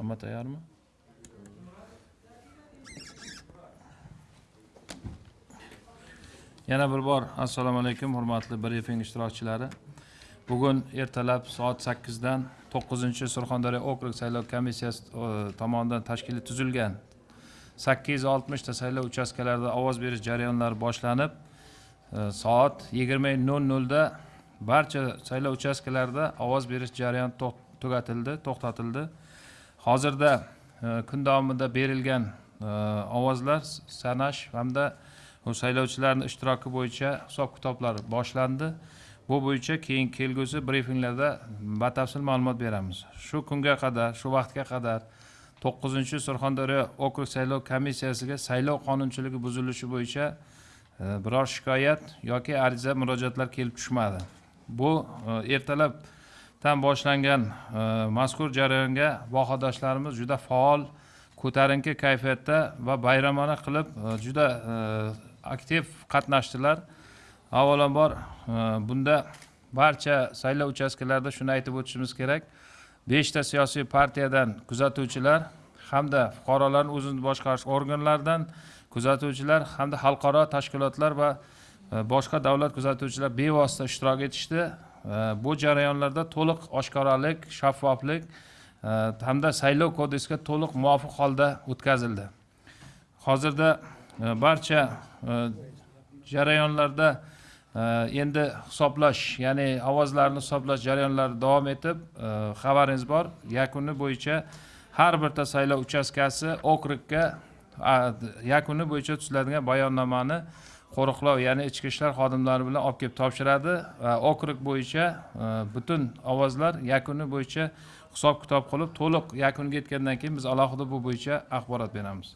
hamma tayyormi? Yana bir bor. Assalomu alaykum hurmatli brifing ishtirokchilari. Bugun ertalab soat 8 dan 9-Surxondaryo okrug saylov komissiyasi e, tomonidan tashkili tuzilgan 860 ta saylov uchastkalarida ovoz berish jarayonlari boshlanib e, soat 20:00 da barcha saylov uchastkalarida ovoz berish jarayoni tugatildi to'xtatildi. Hozirda e, kun davomida berilgan e, ovozlar sanash hamda saylovchilarni ishtiroki bo'yicha hisob kitoblar boshlandi. Bu bo'yicha keyin kelgusi brifinglarda batafsil ma'lumot beramiz. Shu kunga qadar shu vaqtga qadar to'qqizinchi surxondaryo okrug saylov komissiyasiga saylov qonunchiligi buzilishi bo'yicha e, biror shikoyat yoki ariza murojaatlar kelib tushmadi. Bu e, ertalabdan boshlangan e, mazkur jarayonga vohadoshlarimiz juda faol ko'tarinki kayfiyatda va bayramona qilib e, juda e, aktiv qatnashdilar. Avvalambor bunda barcha saylov uchastkalarida shuni aytib o'tishimiz kerak. Beshta siyosiy partiyadan kuzatuvchilar hamda fuqarolarni o'zini boshqarish organlaridan kuzatuvchilar hamda xalqaro tashkilotlar va boshqa davlat kuzatuvchilar bevosita ishtirok etishdi. Bu jarayonlarda to'liq oshkoralik shaffoflik e, hamda saylov kodeksiga to'liq muvofiq holda o'tkazildi. Hozirda e, barcha e, jarayonlarda endi hisoblash ya'ni ovozlarni hisoblash jarayonlari davom etib xabaringiz bor. Yakuni bo'yicha har birta saylov uchastkasi okrugga yakuni bo'yicha tuziladigan bayonnomani qo'riqlov ya'ni ichki ishlar xodimlari bilan olib kelib topshiradi va okrug bo'yicha e, butun ovozlar yakuni bo'yicha hisob kitob qilib to'liq yakuniga yetgandan keyin biz alohida bu bo'yicha axborot beramiz.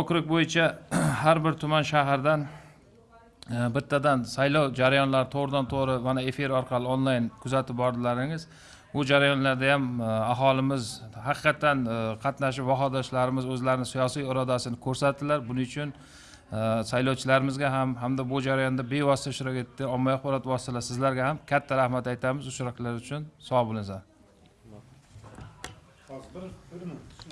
Okrug bo'yicha har bir tuman shahardan e, bittadan saylov jarayonlari to'g'ridan to'g'ri mana efir orqali onlayn kuzatib bordilaringiz. Bu jarayonlarda ham e, aholimiz haqiqatdan qatnashib vahodoshlarimiz o'zlarini siyosiy irodasini ko'rsatdilar. Buning uchun saylovchilarimizga ham hamda bu jarayonda bevosita ishtirok etdi. Ommaviy axborot vositalari sizlarga ham katta rahmat aytamiz. Ishtiroklar uchun sog' bo'linglar Hozir?